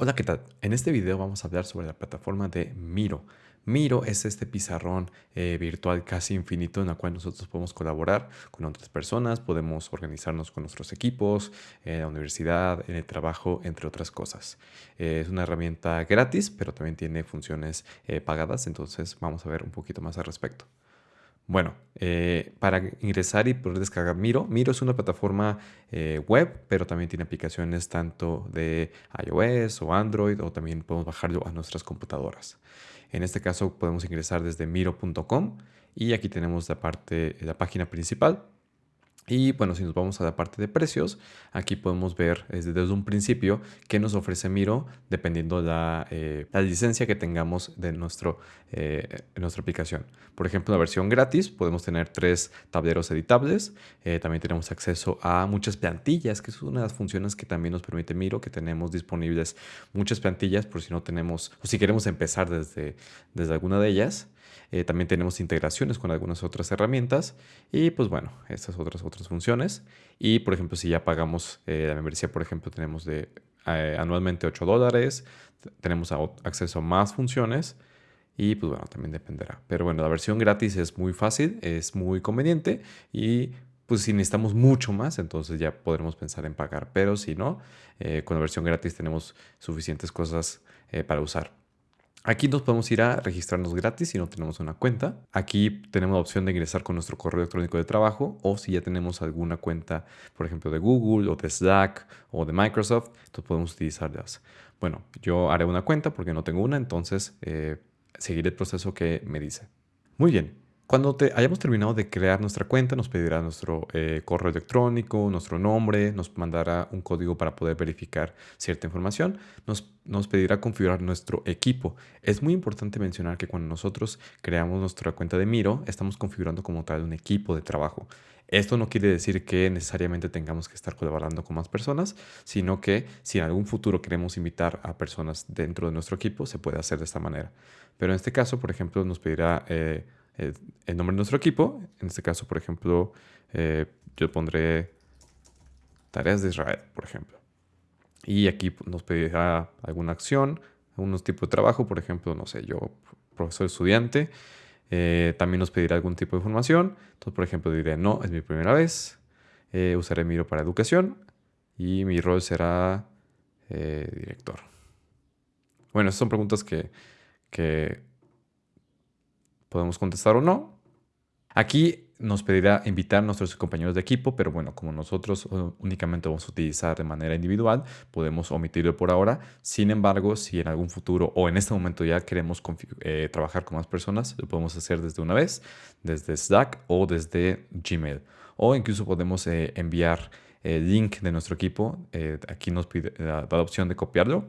Hola, ¿qué tal? En este video vamos a hablar sobre la plataforma de Miro. Miro es este pizarrón eh, virtual casi infinito en el cual nosotros podemos colaborar con otras personas, podemos organizarnos con nuestros equipos, en la universidad, en el trabajo, entre otras cosas. Eh, es una herramienta gratis, pero también tiene funciones eh, pagadas, entonces vamos a ver un poquito más al respecto. Bueno, eh, para ingresar y poder descargar Miro, Miro es una plataforma eh, web, pero también tiene aplicaciones tanto de iOS o Android, o también podemos bajarlo a nuestras computadoras. En este caso podemos ingresar desde miro.com y aquí tenemos la parte, la página principal y bueno, si nos vamos a la parte de precios, aquí podemos ver desde, un principio qué nos ofrece Miro dependiendo la, eh, la licencia que tengamos de nuestro, eh, nuestra aplicación. Por ejemplo, la versión gratis podemos tener tres tableros editables. Eh, también tenemos acceso a muchas plantillas, que es una de las funciones que también nos permite Miro, que tenemos disponibles muchas plantillas por si no tenemos, o si queremos empezar desde, desde alguna de ellas. Eh, también tenemos integraciones con algunas otras herramientas y pues bueno, estas otras otras funciones. Y por ejemplo, si ya pagamos eh, la membresía, por ejemplo, tenemos de eh, anualmente 8 dólares, tenemos acceso a más funciones y pues bueno, también dependerá. Pero bueno, la versión gratis es muy fácil, es muy conveniente y pues si necesitamos mucho más, entonces ya podremos pensar en pagar. Pero si no, con la versión gratis tenemos suficientes cosas para usar. Aquí nos podemos ir a registrarnos gratis si no tenemos una cuenta. Aquí tenemos la opción de ingresar con nuestro correo electrónico de trabajo o si ya tenemos alguna cuenta, por ejemplo, de Google o de Slack o de Microsoft, entonces podemos utilizarlas. Bueno, yo haré una cuenta porque no tengo una, entonces eh, seguiré el proceso que me dice. Muy bien, cuando hayamos terminado de crear nuestra cuenta, nos pedirá nuestro eh, correo electrónico, nuestro nombre, nos mandará un código para poder verificar cierta información, nos, nos pedirá configurar nuestro equipo. Es muy importante mencionar que cuando nosotros creamos nuestra cuenta de Miro, estamos configurando como tal un equipo de trabajo. Esto no quiere decir que necesariamente tengamos que estar colaborando con más personas, sino que si en algún futuro queremos invitar a personas dentro de nuestro equipo, se puede hacer de esta manera. Pero en este caso, por ejemplo, nos pedirá... Eh, el nombre de nuestro equipo. En este caso, por ejemplo, eh, yo pondré tareas de Israel, por ejemplo. Y aquí nos pedirá alguna acción, algunos tipos de trabajo, por ejemplo, no sé, yo, profesor estudiante. Eh, también nos pedirá algún tipo de información. Entonces, por ejemplo, diré, no, es mi primera vez. Eh, usaré Miro para educación y mi rol será director. Bueno, esas son preguntas que, que podemos contestar o no. Aquí nos pedirá invitar a nuestros compañeros de equipo, pero bueno, como nosotros uh, únicamente vamos a utilizar de manera individual, podemos omitirlo por ahora. Sin embargo, si en algún futuro o en este momento ya queremos eh, trabajar con más personas, lo podemos hacer desde una vez, desde Slack o desde Gmail. O incluso podemos eh, enviar el link de nuestro equipo. Eh, aquí nos pide la, la opción de copiarlo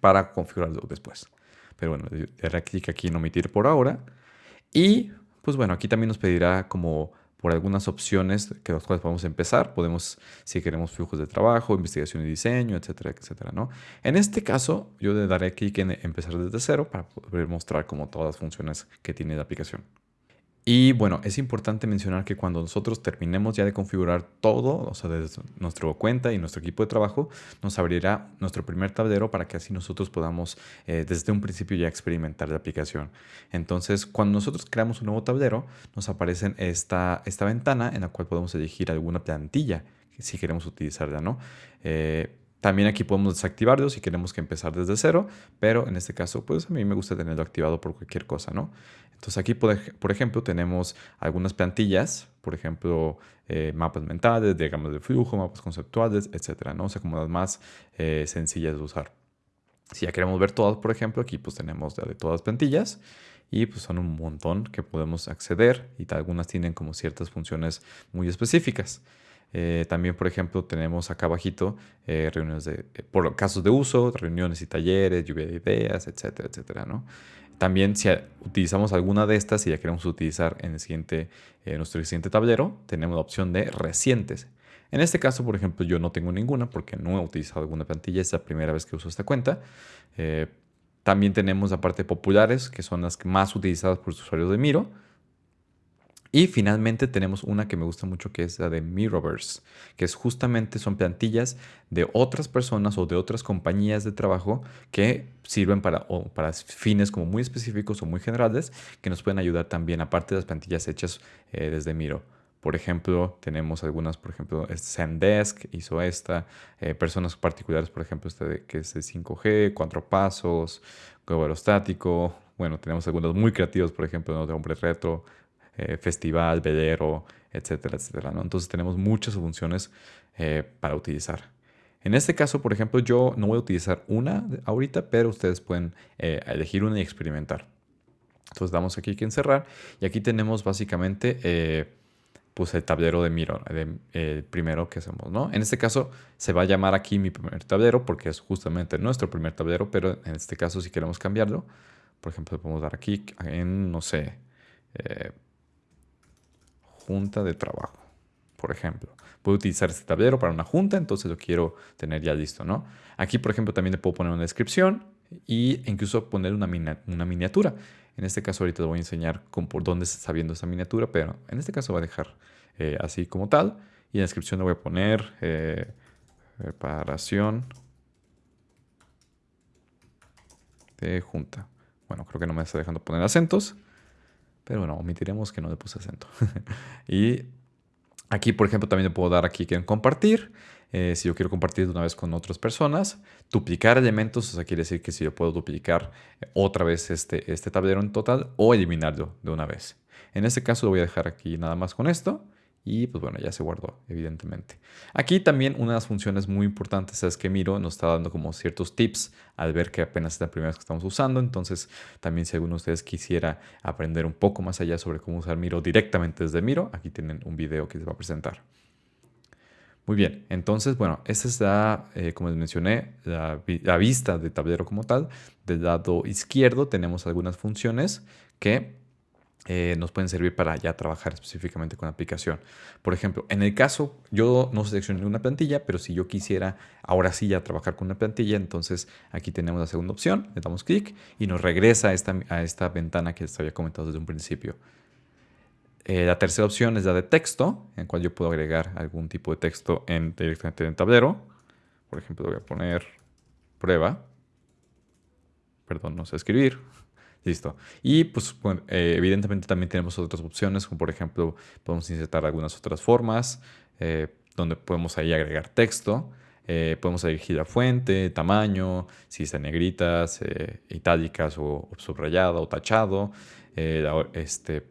para configurarlo después. Pero bueno, daré clic aquí en omitir por ahora. Y pues bueno, aquí también nos pedirá como por algunas opciones que las cuales podemos empezar. Podemos, si queremos flujos de trabajo, investigación y diseño, etcétera, etcétera, ¿no? En este caso, yo le daré clic en empezar desde cero para poder mostrar como todas las funciones que tiene la aplicación. Y bueno, es importante mencionar que cuando nosotros terminemos ya de configurar todo, o sea, desde nuestra cuenta y nuestro equipo de trabajo, nos abrirá nuestro primer tablero para que así nosotros podamos eh, desde un principio ya experimentar la aplicación. Entonces, cuando nosotros creamos un nuevo tablero, nos aparece esta, esta ventana en la cual podemos elegir alguna plantilla si queremos utilizarla, ¿no? Eh, también aquí podemos desactivarlo si queremos que empezar desde cero, pero en este caso, pues a mí me gusta tenerlo activado por cualquier cosa, ¿no? Entonces aquí, por, ejemplo, tenemos algunas plantillas, por ejemplo, eh, mapas mentales, diagramas de flujo, mapas conceptuales, etcétera, ¿no? O sea, como las más eh, sencillas de usar. Si ya queremos ver todas, por ejemplo, aquí pues tenemos de todas las plantillas y pues son un montón que podemos acceder y algunas tienen como ciertas funciones muy específicas. Eh, también, por ejemplo, tenemos acá abajito reuniones de, por casos de uso, reuniones y talleres, lluvia de ideas, etcétera, etcétera, ¿no? También si utilizamos alguna de estas y ya queremos utilizar en el siguiente, nuestro siguiente tablero, tenemos la opción de recientes. En este caso, por ejemplo, yo no tengo ninguna porque no he utilizado alguna plantilla, es la primera vez que uso esta cuenta. también tenemos la parte populares, que son las más utilizadas por los usuarios de Miro. Y finalmente tenemos una que me gusta mucho que es la de Mirrorverse, que es justamente son plantillas de otras personas o de otras compañías de trabajo que sirven para, para fines como muy específicos o muy generales que nos pueden ayudar también, aparte de las plantillas hechas eh, desde Miro. Por ejemplo, tenemos algunas, por ejemplo, Zendesk hizo esta, eh, personas particulares, por ejemplo, este que es de 5G, cuatro pasos, juego aerostático. Bueno, tenemos algunos muy creativos, por ejemplo, de Hombre Retro, eh, festival, velero, etcétera, etcétera. Entonces tenemos muchas funciones eh, para utilizar. En este caso, por ejemplo, yo no voy a utilizar una ahorita, pero ustedes pueden eh, elegir una y experimentar. Entonces damos aquí que encerrar y aquí tenemos básicamente pues el tablero de Miro, el primero que hacemos, ¿no? En este caso se va a llamar aquí mi primer tablero porque es justamente nuestro primer tablero, pero en este caso si queremos cambiarlo, por ejemplo, podemos dar aquí en, no sé, junta de trabajo, por ejemplo. Puedo utilizar este tablero para una junta, entonces lo quiero tener ya listo, ¿no? Aquí, por ejemplo, también le puedo poner una descripción e incluso poner una, una miniatura. En este caso ahorita te voy a enseñar por dónde se está viendo esa miniatura, pero en este caso voy a dejar eh, así como tal. Y en la descripción le voy a poner eh, reparación de junta. Bueno, creo que no me está dejando poner acentos. Pero bueno, omitiremos que no le puse acento. y aquí, por ejemplo, también le puedo dar aquí en compartir. Eh, si yo quiero compartir de una vez con otras personas. Duplicar elementos, o sea, quiere decir que si yo puedo duplicar otra vez este, este tablero en total o eliminarlo de una vez. En este caso lo voy a dejar aquí nada más con esto. Y pues bueno, ya se guardó, evidentemente. Aquí también una de las funciones muy importantes es que Miro nos está dando como ciertos tips al ver que apenas es la primera vez que estamos usando. Entonces, también si alguno de ustedes quisiera aprender un poco más allá sobre cómo usar Miro directamente desde Miro, aquí tienen un video que les va a presentar. Muy bien, entonces, bueno, esta es la, eh, como les mencioné, la, la vista de tablero como tal. Del lado izquierdo tenemos algunas funciones que eh, nos pueden servir para ya trabajar específicamente con la aplicación. Por ejemplo, en el caso, yo no seleccioné una plantilla, pero si yo quisiera ahora sí ya trabajar con una plantilla, entonces aquí tenemos la segunda opción, le damos clic y nos regresa a esta, a esta ventana que les había comentado desde un principio. Eh, la tercera opción es la de texto, en la cual yo puedo agregar algún tipo de texto en, directamente en el tablero. Por ejemplo, voy a poner prueba. Perdón, no sé escribir. Listo. Y pues eh, evidentemente también tenemos otras opciones, como por ejemplo podemos insertar algunas otras formas, eh, donde podemos ahí agregar texto, eh, podemos elegir la fuente, tamaño, si está en negritas, itálicas o, subrayado o tachado, la, este,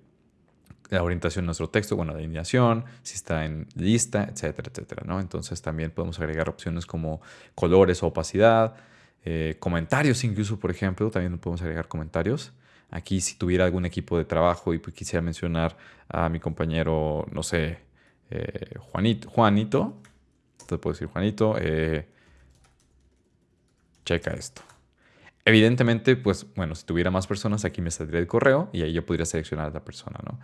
la orientación de nuestro texto, bueno, la alineación, si está en lista, etcétera, etcétera. Entonces también podemos agregar opciones como colores o opacidad, eh, comentarios incluso, por ejemplo, también podemos agregar comentarios. Aquí si tuviera algún equipo de trabajo y pues, quisiera mencionar a mi compañero, no sé, eh, Juanito, Juanito, entonces puedo decir Juanito, eh, checa esto. Evidentemente, pues bueno, si tuviera más personas, aquí me saldría el correo y ahí yo podría seleccionar a la persona, ¿no?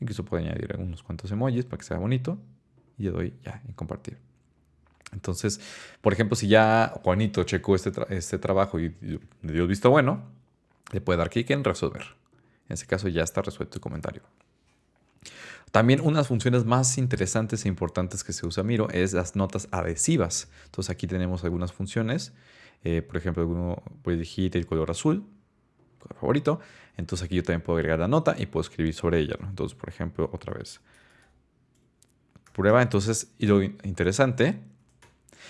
Incluso puedo añadir unos cuantos emojis para que sea bonito y le doy ya en compartir. Entonces, por ejemplo, si ya Juanito checó este, este trabajo y le dio visto bueno, le puede dar clic en resolver. En ese caso ya está resuelto el comentario. También unas funciones más interesantes e importantes que se usa Miro es las notas adhesivas. Entonces aquí tenemos algunas funciones. Eh, por ejemplo, uno puede elegir el color azul, color favorito. Entonces aquí yo también puedo agregar la nota y puedo escribir sobre ella. Entonces, por ejemplo, otra vez. Prueba. Entonces, y lo interesante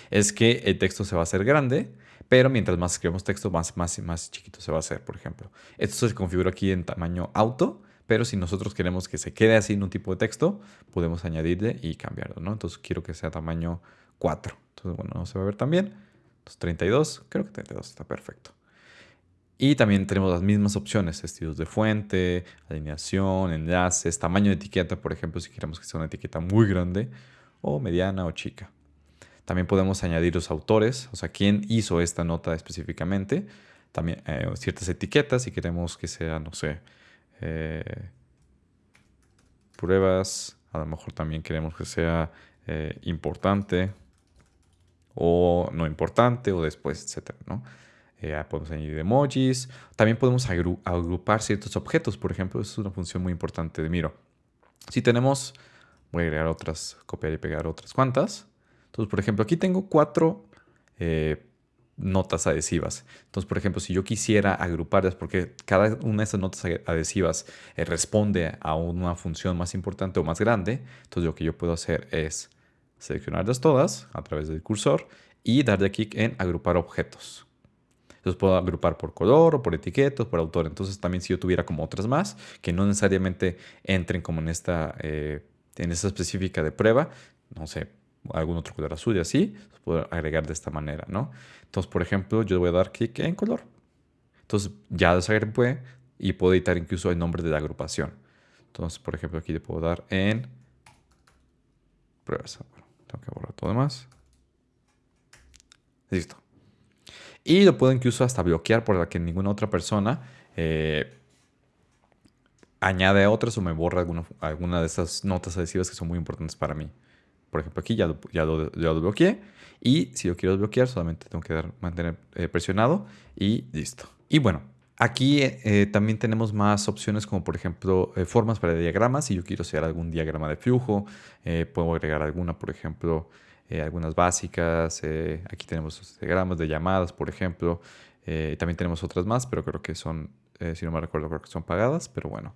es que el texto se va a hacer grande, pero mientras más escribamos texto, más, más, más chiquito se va a hacer, por ejemplo. Esto se configura aquí en tamaño auto, pero si nosotros queremos que se quede así en un tipo de texto, podemos añadirle y cambiarlo, ¿no? Entonces quiero que sea tamaño 4. Entonces, bueno, no se va a ver tan bien. Entonces 32, creo que 32 está perfecto. Y también tenemos las mismas opciones, estilos de fuente, alineación, enlaces, tamaño de etiqueta, por ejemplo, si queremos que sea una etiqueta muy grande o mediana o chica. También podemos añadir los autores, o sea, quién hizo esta nota específicamente. También eh, ciertas etiquetas, si queremos que sea, no sé, eh, pruebas. A lo mejor también queremos que sea eh, importante o no importante o después, etcétera, ¿no? podemos añadir emojis. También podemos agrupar ciertos objetos. Por ejemplo, es una función muy importante de Miro. Si tenemos, voy a agregar otras, copiar y pegar otras cuantas. Entonces, por ejemplo, aquí tengo cuatro eh, notas adhesivas. Entonces, por ejemplo, si yo quisiera agruparlas, porque cada una de esas notas adhesivas eh, responde a una función más importante o más grande, entonces lo que yo puedo hacer es seleccionarlas todas a través del cursor y darle clic en agrupar objetos. Entonces puedo agrupar por color o por etiqueta o por autor. Entonces también si yo tuviera como otras más que no necesariamente entren como en esta, eh, en esta específica de prueba, no sé, algún otro color azul y así, puedo agregar de esta manera, ¿no? Entonces, por ejemplo, yo voy a dar clic en color. Entonces ya los agrupé y puedo editar incluso el nombre de la agrupación. Entonces, por ejemplo, aquí le puedo dar en pruebas. tengo que borrar todo demás. Listo. Y lo puedo incluso hasta bloquear para que ninguna otra persona eh, añade otras o me borra alguna, alguna de esas notas adhesivas que son muy importantes para mí. Por ejemplo, aquí ya lo, ya lo, bloqueé. Y si yo quiero desbloquear, solamente tengo que dar, mantener eh, presionado y listo. Y bueno, aquí eh, también tenemos más opciones como por ejemplo formas para diagramas. Si yo quiero hacer algún diagrama de flujo, puedo agregar alguna, por ejemplo, eh, algunas básicas. Eh, aquí tenemos diagramas de llamadas, por ejemplo. Eh, también tenemos otras más, pero creo que son, si no me recuerdo, creo que son pagadas. Pero bueno,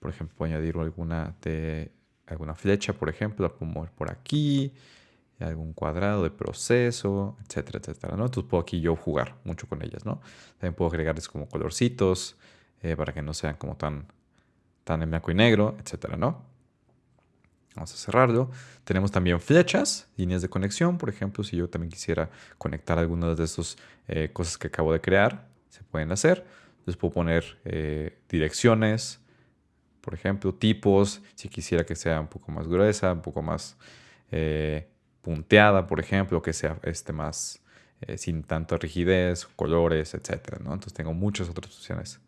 por ejemplo, añadir alguna, de, alguna flecha, por ejemplo, la puedo mover por aquí, algún cuadrado de proceso, etcétera, etcétera, ¿no? Entonces puedo aquí yo jugar mucho con ellas, ¿no? También puedo agregarles como colorcitos para que no sean como tan, tan en blanco y negro, etcétera, ¿no? Vamos a cerrarlo. Tenemos también flechas, líneas de conexión. Por ejemplo, si yo también quisiera conectar algunas de estas eh, cosas que acabo de crear, se pueden hacer. Les puedo poner eh, direcciones, por ejemplo, tipos. Si quisiera que sea un poco más gruesa, un poco más eh, punteada, por ejemplo, que sea este más sin tanta rigidez, colores, etc. Entonces tengo muchas otras opciones.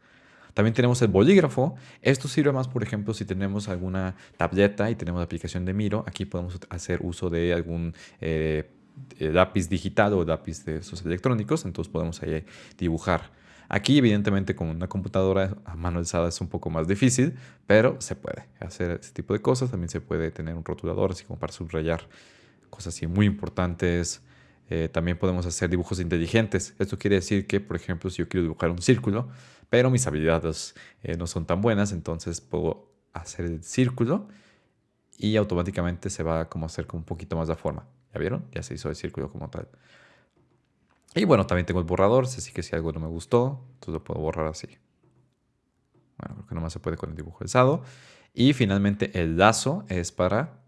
También tenemos el bolígrafo. Esto sirve más, por ejemplo, si tenemos alguna tableta y tenemos la aplicación de Miro. Aquí podemos hacer uso de algún eh, eh, lápiz digital o lápiz de esos electrónicos. Entonces podemos ahí dibujar. Aquí, evidentemente, con una computadora a mano alzada es un poco más difícil, pero se puede hacer ese tipo de cosas. También se puede tener un rotulador, así como para subrayar cosas así muy importantes. Eh, también podemos hacer dibujos inteligentes. Esto quiere decir que, por ejemplo, si yo quiero dibujar un círculo, pero mis habilidades eh, no son tan buenas, entonces puedo hacer el círculo y automáticamente se va como a hacer como un poquito más la forma. ¿Ya vieron? Ya se hizo el círculo como tal. Y bueno, también tengo el borrador, así que si algo no me gustó, entonces lo puedo borrar así. Bueno, creo que nomás se puede con el dibujo alzado. Y finalmente el lazo es para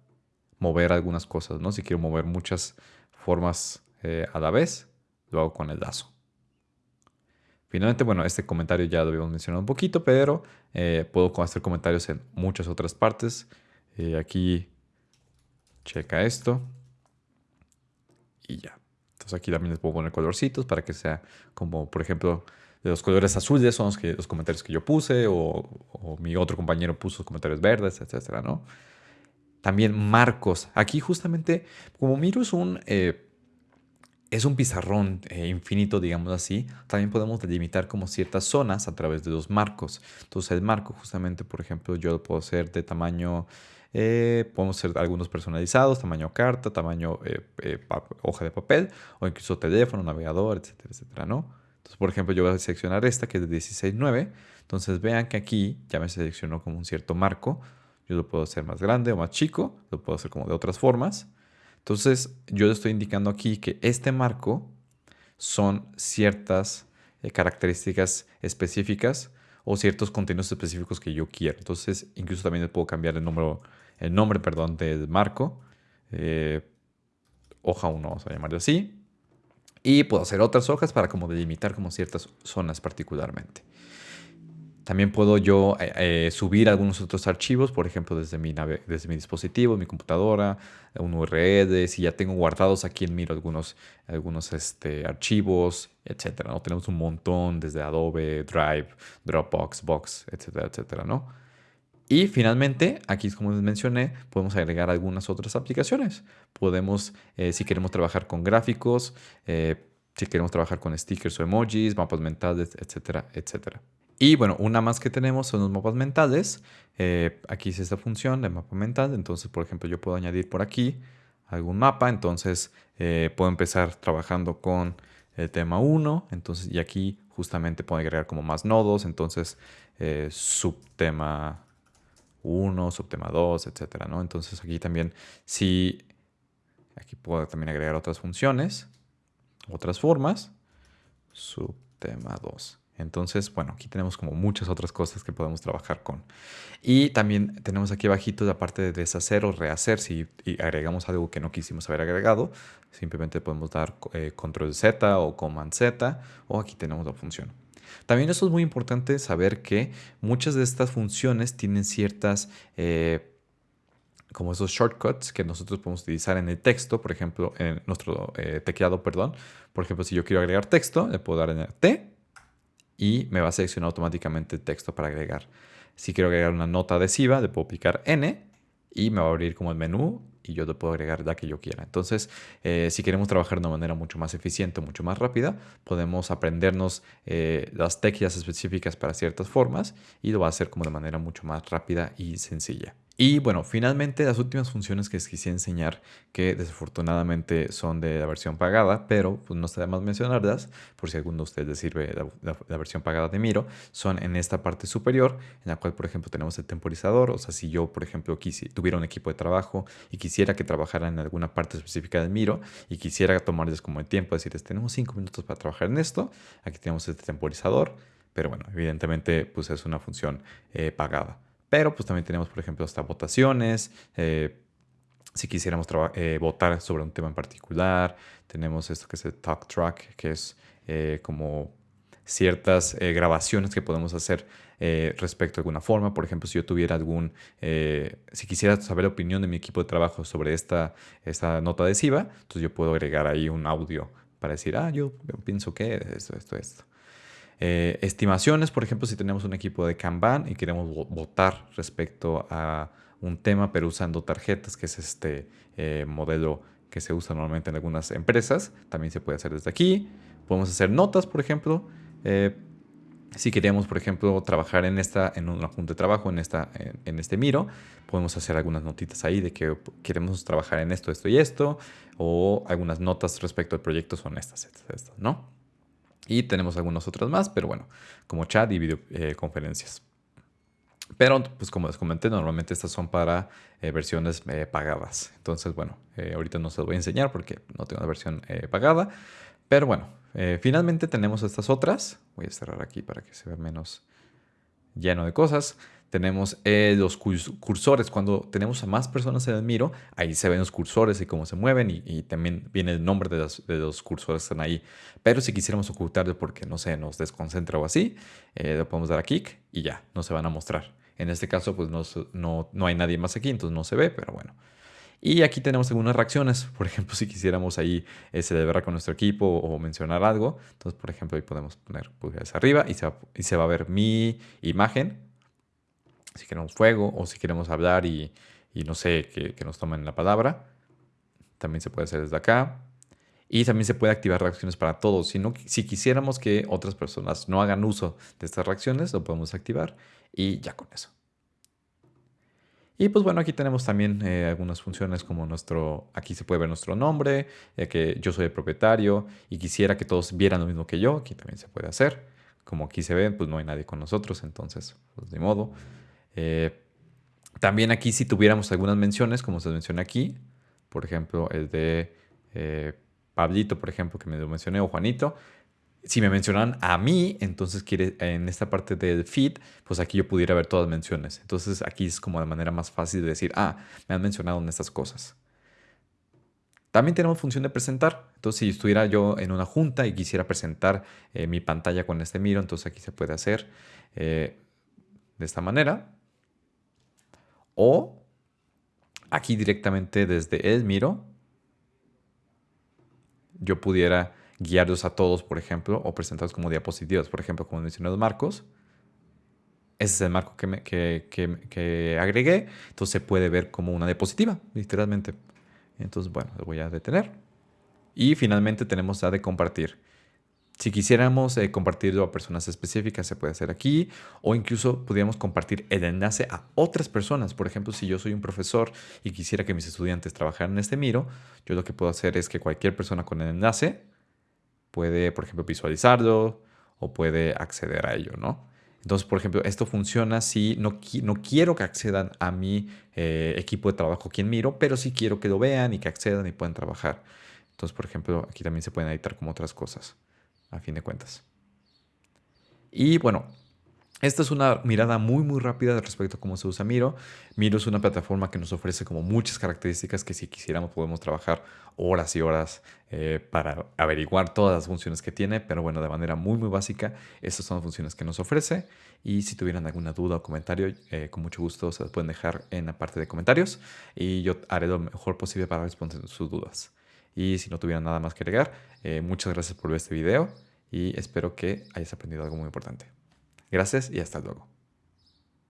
mover algunas cosas, ¿no? Si quiero mover muchas formas eh, a la vez, lo hago con el lazo. Finalmente, bueno, este comentario ya lo habíamos mencionado un poquito, pero eh, puedo hacer comentarios en muchas otras partes. Eh, aquí, checa esto. Y ya. Entonces aquí también les puedo poner colorcitos para que sea como, por ejemplo, los colores azules son los, los comentarios que yo puse o, mi otro compañero puso comentarios verdes, etcétera, ¿no? También marcos. Aquí justamente, como Miro es un es un pizarrón eh, infinito, digamos así, también podemos delimitar como ciertas zonas a través de los marcos. Entonces el marco justamente, por ejemplo, yo lo puedo hacer de tamaño, eh, podemos hacer algunos personalizados, tamaño carta, tamaño eh, hoja de papel o incluso teléfono, navegador, etcétera, etcétera, ¿no? Entonces, por ejemplo, yo voy a seleccionar esta que es de 16.9. Entonces vean que aquí ya me seleccionó como un cierto marco. Yo lo puedo hacer más grande o más chico, lo puedo hacer como de otras formas. Entonces, yo le estoy indicando aquí que este marco son ciertas eh, características específicas o ciertos contenidos específicos que yo quiero. Entonces, incluso también le puedo cambiar el, número, el nombre perdón, del marco. Eh, hoja 1, vamos a llamarlo así. Y puedo hacer otras hojas para como delimitar como ciertas zonas particularmente. También puedo yo eh, eh, subir algunos otros archivos, por ejemplo, desde mi, desde mi dispositivo, mi computadora, un URL, si ya tengo guardados aquí en Miro algunos, algunos este, archivos, etcétera, ¿no? Tenemos un montón desde Adobe, Drive, Dropbox, Box, etcétera, etcétera, ¿no? Y finalmente, aquí como les mencioné, podemos agregar algunas otras aplicaciones. Podemos, eh, si queremos trabajar con gráficos, si queremos trabajar con stickers o emojis, mapas mentales, etcétera, etcétera. Y bueno, una más que tenemos son los mapas mentales. Eh, aquí es esta función de mapa mental. Entonces, por ejemplo, yo puedo añadir por aquí algún mapa. Entonces, eh, puedo empezar trabajando con el tema 1. Entonces, y aquí justamente puedo agregar como más nodos. Entonces, eh, subtema 1, subtema 2, etcétera, ¿no? Entonces, aquí también, si aquí puedo también agregar otras funciones, otras formas. Subtema 2. Entonces, bueno, aquí tenemos como muchas otras cosas que podemos trabajar con. Y también tenemos aquí abajito la parte de deshacer o rehacer. Si agregamos algo que no quisimos haber agregado, simplemente podemos dar eh, control Z o command Z o aquí tenemos la función. También eso es muy importante saber que muchas de estas funciones tienen ciertas... Eh, como esos shortcuts que nosotros podemos utilizar en el texto, por ejemplo, en nuestro eh, teclado, perdón. Por ejemplo, si yo quiero agregar texto, le puedo dar en T y me va a seleccionar automáticamente el texto para agregar. Si quiero agregar una nota adhesiva, le puedo picar N y me va a abrir como el menú y yo le puedo agregar la que yo quiera. Entonces, eh, si queremos trabajar de una manera mucho más eficiente, mucho más rápida, podemos aprendernos eh, las teclas específicas para ciertas formas y lo va a hacer como de manera mucho más rápida y sencilla. Y bueno, finalmente las últimas funciones que les quisiera enseñar, que desafortunadamente son de la versión pagada, pero pues no está de más mencionarlas, por si alguno de ustedes les sirve la, versión pagada de Miro, son en esta parte superior, en la cual por ejemplo tenemos el temporizador, o sea, si yo por ejemplo tuviera un equipo de trabajo y quisiera que trabajara en alguna parte específica de Miro y quisiera tomarles como el tiempo, decirles, tenemos cinco minutos para trabajar en esto, aquí tenemos este temporizador, pero bueno, evidentemente pues es una función eh, pagada. Pero pues también tenemos, por ejemplo, hasta votaciones. Eh, si quisiéramos eh, votar sobre un tema en particular, tenemos esto que es el Talk Track, que es eh, como ciertas grabaciones que podemos hacer respecto a alguna forma. Por ejemplo, si yo tuviera algún, si quisiera saber la opinión de mi equipo de trabajo sobre esta, esta nota adhesiva, entonces yo puedo agregar ahí un audio para decir, ah, yo pienso que esto, esto, esto. Eh, estimaciones, por ejemplo, si tenemos un equipo de Kanban y queremos votar respecto a un tema, pero usando tarjetas, que es este eh, modelo que se usa normalmente en algunas empresas, también se puede hacer desde aquí. Podemos hacer notas, por ejemplo. Eh, si queremos, por ejemplo, trabajar en esta, en un junta de trabajo, en, esta, en, este Miro, podemos hacer algunas notitas ahí de que queremos trabajar en esto, esto y esto, o algunas notas respecto al proyecto son estas, estas, estas, ¿no? Y tenemos algunas otras más, pero bueno, como chat y videoconferencias. Eh, pero, pues como les comenté, normalmente estas son para eh, versiones eh, pagadas. Entonces, bueno, ahorita no se los voy a enseñar porque no tengo una versión pagada. Pero bueno, finalmente tenemos estas otras. Voy a cerrar aquí para que se vea menos lleno de cosas tenemos eh, los cursores. Cuando tenemos a más personas en el Miro, ahí se ven los cursores y cómo se mueven y, también viene el nombre de los, cursores que están ahí. Pero si quisiéramos ocultarlo porque, no sé, nos desconcentra o así, eh, le podemos dar a kick y ya, no se van a mostrar. En este caso, pues no, no, hay nadie más aquí, entonces no se ve, pero bueno. Y aquí tenemos algunas reacciones. Por ejemplo, si quisiéramos ahí eh, celebrar con nuestro equipo o mencionar algo. Entonces, por ejemplo, ahí podemos poner pulgares arriba y y se va a ver mi imagen si queremos fuego o si queremos hablar y, no sé, que, nos tomen la palabra. También se puede hacer desde acá. Y también se puede activar reacciones para todos. Si, si quisiéramos que otras personas no hagan uso de estas reacciones, lo podemos activar y ya con eso. Y pues bueno, aquí tenemos también eh, algunas funciones como nuestro, aquí se puede ver nuestro nombre, ya que yo soy el propietario y quisiera que todos vieran lo mismo que yo, aquí también se puede hacer. Como aquí se ve, pues no hay nadie con nosotros, entonces, pues de modo. Eh, también aquí si tuviéramos algunas menciones, como se menciona aquí, por ejemplo, el de eh, Pablito, por ejemplo, que me lo mencioné, o Juanito, si me mencionan a mí, entonces quiere, en esta parte del feed, pues aquí yo pudiera ver todas las menciones. Entonces aquí es como de manera más fácil de decir, ah, me han mencionado en estas cosas. También tenemos función de presentar. Entonces, si estuviera yo en una junta y quisiera presentar eh, mi pantalla con este miro, entonces aquí se puede hacer de esta manera. O aquí directamente desde el Miro, yo pudiera guiarlos a todos, por ejemplo, o presentarlos como diapositivas, por ejemplo, como mencioné los marcos. Ese es el marco que, que, agregué. Entonces se puede ver como una diapositiva, literalmente. Entonces, bueno, lo voy a detener. Y finalmente tenemos la de compartir. Si quisiéramos eh, compartirlo a personas específicas, se puede hacer aquí, o incluso podríamos compartir el enlace a otras personas. Por ejemplo, si yo soy un profesor y quisiera que mis estudiantes trabajaran en este Miro, yo lo que puedo hacer es que cualquier persona con el enlace puede, por ejemplo, visualizarlo o puede acceder a ello, ¿no? Entonces, por ejemplo, esto funciona si no, no quiero que accedan a mi eh, equipo de trabajo quien Miro, pero sí quiero que lo vean y que accedan y puedan trabajar. Entonces, por ejemplo, aquí también se pueden editar como otras cosas a fin de cuentas. Y bueno, esta es una mirada muy muy rápida respecto a cómo se usa Miro. Miro es una plataforma que nos ofrece como muchas características que si quisiéramos podemos trabajar horas y horas eh, para averiguar todas las funciones que tiene, pero bueno, de manera muy muy básica, estas son las funciones que nos ofrece y si tuvieran alguna duda o comentario, eh, con mucho gusto se las pueden dejar en la parte de comentarios y yo haré lo mejor posible para responder sus dudas. Y si no tuvieran nada más que agregar, eh, muchas gracias por ver este video y espero que hayas aprendido algo muy importante. Gracias y hasta luego.